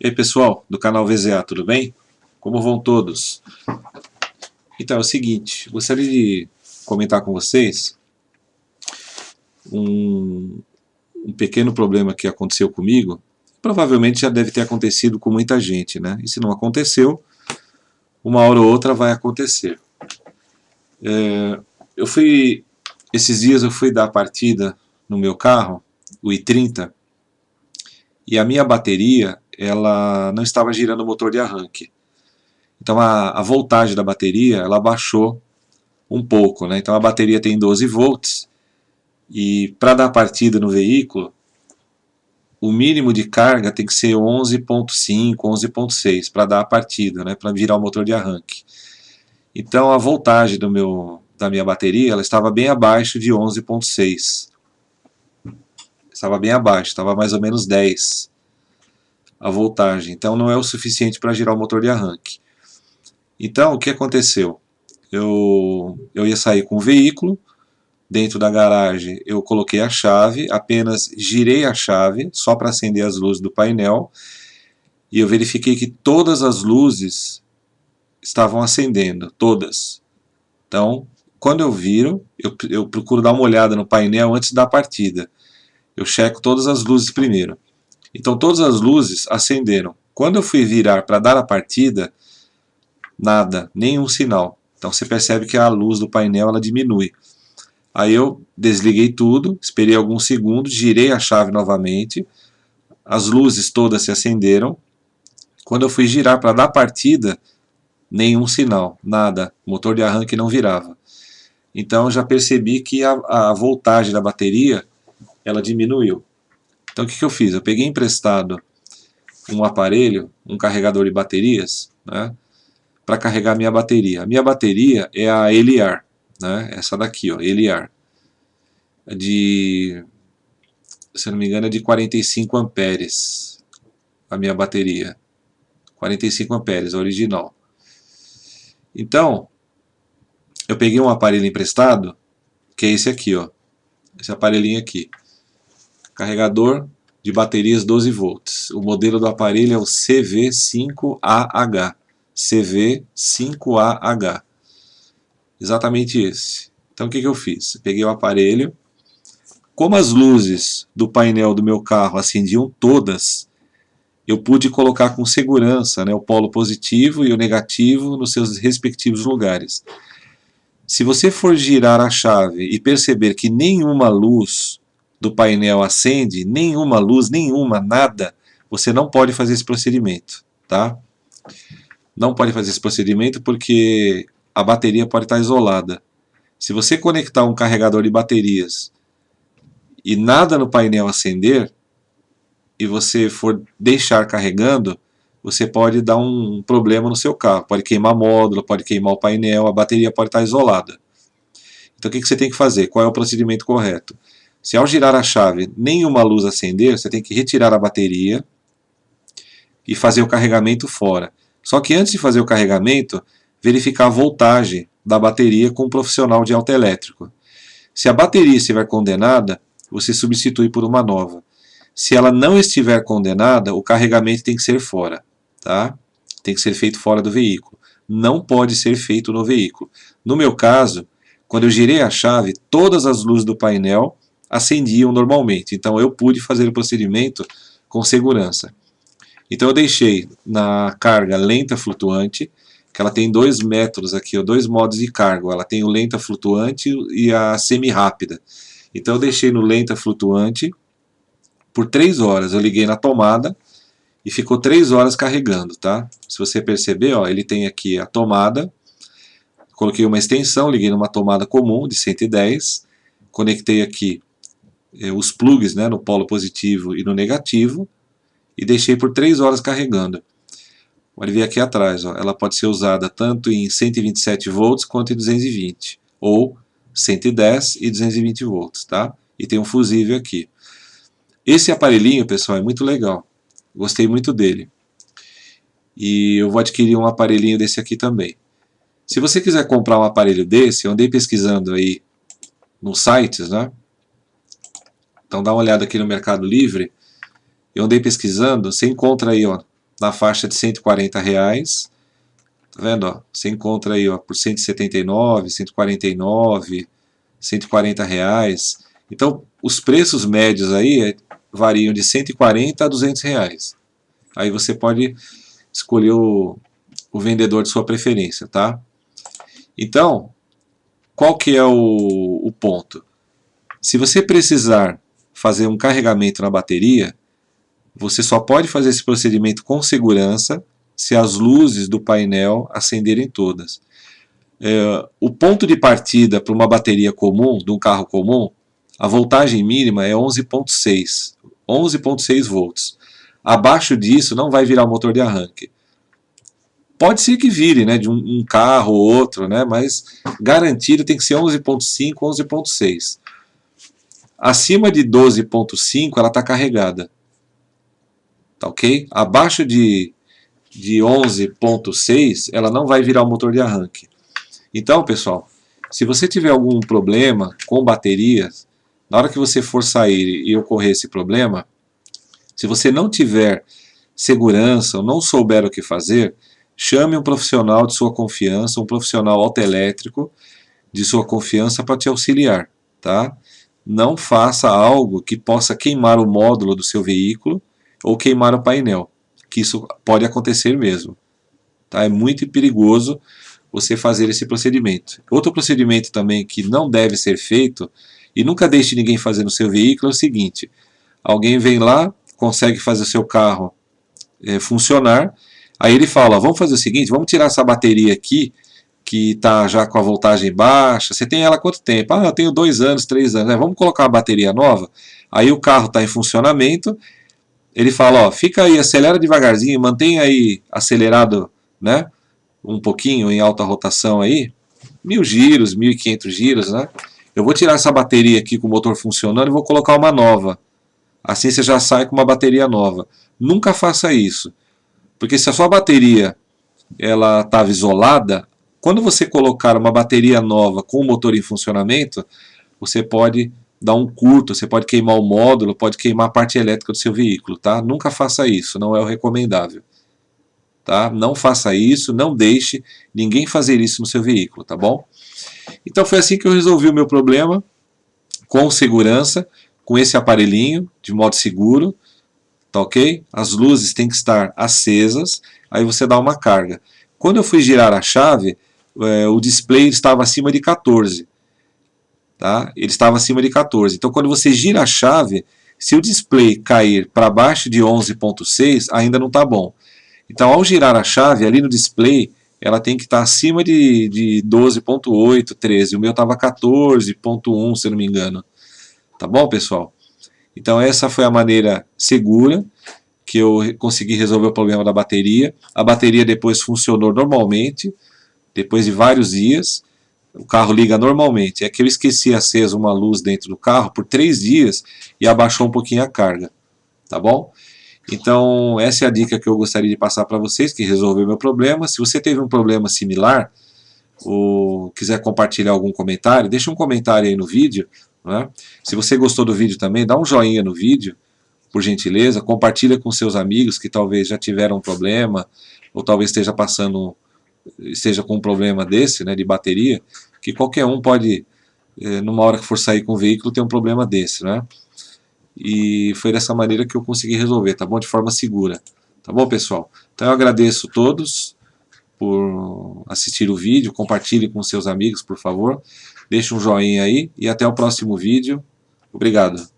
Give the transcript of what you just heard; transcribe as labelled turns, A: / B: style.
A: E aí pessoal, do canal VZA, tudo bem? Como vão todos? Então é o seguinte, gostaria de comentar com vocês um, um pequeno problema que aconteceu comigo, provavelmente já deve ter acontecido com muita gente, né? E se não aconteceu, uma hora ou outra vai acontecer. É, eu fui, esses dias eu fui dar partida no meu carro, o i30, e a minha bateria ela não estava girando o motor de arranque. Então a, a voltagem da bateria ela baixou um pouco. Né? Então a bateria tem 12 volts e para dar partida no veículo o mínimo de carga tem que ser 11.5, 11.6 para dar a partida, né? para virar o motor de arranque. Então a voltagem do meu, da minha bateria ela estava bem abaixo de 11.6. Estava bem abaixo, estava mais ou menos 10 a voltagem, então não é o suficiente para girar o motor de arranque. Então o que aconteceu? Eu, eu ia sair com o veículo, dentro da garagem eu coloquei a chave, apenas girei a chave só para acender as luzes do painel e eu verifiquei que todas as luzes estavam acendendo, todas. Então, quando eu viro, eu, eu procuro dar uma olhada no painel antes da partida. Eu checo todas as luzes primeiro. Então todas as luzes acenderam. Quando eu fui virar para dar a partida, nada, nenhum sinal. Então você percebe que a luz do painel ela diminui. Aí eu desliguei tudo, esperei alguns segundos, girei a chave novamente, as luzes todas se acenderam. Quando eu fui girar para dar partida, nenhum sinal, nada, motor de arranque não virava. Então já percebi que a, a voltagem da bateria ela diminuiu. Então o que, que eu fiz? Eu peguei emprestado um aparelho, um carregador de baterias, né, para carregar minha bateria. A minha bateria é a Eliar, né, essa daqui, ó, Eliar, é de, se não me engano, é de 45 amperes, a minha bateria, 45 amperes, a original. Então, eu peguei um aparelho emprestado, que é esse aqui, ó, esse aparelhinho aqui carregador de baterias 12 volts. O modelo do aparelho é o CV5AH. CV5AH. Exatamente esse. Então o que, que eu fiz? Peguei o aparelho, como as luzes do painel do meu carro acendiam todas, eu pude colocar com segurança né, o polo positivo e o negativo nos seus respectivos lugares. Se você for girar a chave e perceber que nenhuma luz do painel acende, nenhuma luz, nenhuma, nada, você não pode fazer esse procedimento, tá? Não pode fazer esse procedimento porque a bateria pode estar isolada. Se você conectar um carregador de baterias e nada no painel acender, e você for deixar carregando, você pode dar um problema no seu carro. Pode queimar módulo, pode queimar o painel, a bateria pode estar isolada. Então o que você tem que fazer? Qual é o procedimento correto? Se ao girar a chave nenhuma luz acender, você tem que retirar a bateria e fazer o carregamento fora. Só que antes de fazer o carregamento, verificar a voltagem da bateria com um profissional de autoelétrico. Se a bateria estiver condenada, você substitui por uma nova. Se ela não estiver condenada, o carregamento tem que ser fora. Tá? Tem que ser feito fora do veículo. Não pode ser feito no veículo. No meu caso, quando eu girei a chave, todas as luzes do painel acendiam normalmente. Então eu pude fazer o procedimento com segurança. Então eu deixei na carga lenta flutuante, que ela tem dois métodos aqui, dois modos de carga. Ela tem o lenta flutuante e a semi-rápida. Então eu deixei no lenta flutuante por 3 horas. Eu liguei na tomada e ficou 3 horas carregando, tá? Se você perceber, ó, ele tem aqui a tomada, coloquei uma extensão, liguei numa tomada comum de 110, conectei aqui é, os plugs né, no polo positivo e no negativo e deixei por 3 horas carregando. Pode ver aqui atrás, ó, ela pode ser usada tanto em 127 volts quanto em 220, ou 110 e 220 volts, tá? E tem um fusível aqui. Esse aparelhinho, pessoal, é muito legal. Gostei muito dele. E eu vou adquirir um aparelhinho desse aqui também. Se você quiser comprar um aparelho desse, eu andei pesquisando aí nos sites, né? Então dá uma olhada aqui no Mercado Livre. Eu andei pesquisando, você encontra aí ó, na faixa de 140 reais. Tá vendo? Ó? Você encontra aí ó, por 179, 149, 140 reais. Então, os preços médios aí é, variam de 140 a 200 reais. Aí você pode escolher o, o vendedor de sua preferência, tá? Então, qual que é o, o ponto? Se você precisar fazer um carregamento na bateria, você só pode fazer esse procedimento com segurança se as luzes do painel acenderem todas. É, o ponto de partida para uma bateria comum, de um carro comum, a voltagem mínima é 11.6, 11.6 volts. Abaixo disso não vai virar motor de arranque. Pode ser que vire, né, de um, um carro ou outro, né, mas garantido tem que ser 11.5, 11.6. Acima de 12.5 ela está carregada. Tá ok? Abaixo de, de 11.6 ela não vai virar o motor de arranque. Então, pessoal, se você tiver algum problema com baterias, na hora que você for sair e ocorrer esse problema, se você não tiver segurança ou não souber o que fazer, chame um profissional de sua confiança, um profissional autoelétrico de sua confiança para te auxiliar. Tá? Não faça algo que possa queimar o módulo do seu veículo ou queimar o painel, que isso pode acontecer mesmo. Tá? É muito perigoso você fazer esse procedimento. Outro procedimento também que não deve ser feito, e nunca deixe ninguém fazer no seu veículo, é o seguinte, alguém vem lá, consegue fazer o seu carro é, funcionar, aí ele fala, vamos fazer o seguinte, vamos tirar essa bateria aqui, que está já com a voltagem baixa, você tem ela quanto tempo? Ah, eu tenho dois anos, três anos, é, vamos colocar uma bateria nova, aí o carro está em funcionamento, ele fala, ó, fica aí, acelera devagarzinho, mantém aí acelerado, né, um pouquinho em alta rotação aí, mil giros, mil e quinhentos giros, né, eu vou tirar essa bateria aqui com o motor funcionando e vou colocar uma nova, assim você já sai com uma bateria nova. Nunca faça isso, porque se a sua bateria ela estava isolada, quando você colocar uma bateria nova com o motor em funcionamento, você pode dar um curto, você pode queimar o módulo, pode queimar a parte elétrica do seu veículo, tá? Nunca faça isso, não é o recomendável. Tá? Não faça isso, não deixe ninguém fazer isso no seu veículo, tá bom? Então foi assim que eu resolvi o meu problema, com segurança, com esse aparelhinho, de modo seguro, tá ok? As luzes têm que estar acesas, aí você dá uma carga. Quando eu fui girar a chave, é, o display estava acima de 14, tá? Ele estava acima de 14. Então, quando você gira a chave, se o display cair para baixo de 11.6, ainda não está bom. Então, ao girar a chave, ali no display, ela tem que estar tá acima de, de 12.8, 13. O meu estava 14.1, se não me engano. Tá bom, pessoal? Então, essa foi a maneira segura que eu consegui resolver o problema da bateria. A bateria depois funcionou normalmente, depois de vários dias o carro liga normalmente. É que eu esqueci acesa uma luz dentro do carro por três dias e abaixou um pouquinho a carga. Tá bom? Então, essa é a dica que eu gostaria de passar para vocês, que resolveu meu problema. Se você teve um problema similar, ou quiser compartilhar algum comentário, deixa um comentário aí no vídeo. Né? Se você gostou do vídeo também, dá um joinha no vídeo, por gentileza. Compartilha com seus amigos que talvez já tiveram um problema, ou talvez esteja passando, esteja com um problema desse, né, de bateria que qualquer um pode, é, numa hora que for sair com o veículo, ter um problema desse, né? E foi dessa maneira que eu consegui resolver, tá bom? De forma segura. Tá bom, pessoal? Então eu agradeço todos por assistir o vídeo, compartilhe com seus amigos, por favor. Deixe um joinha aí e até o próximo vídeo. Obrigado.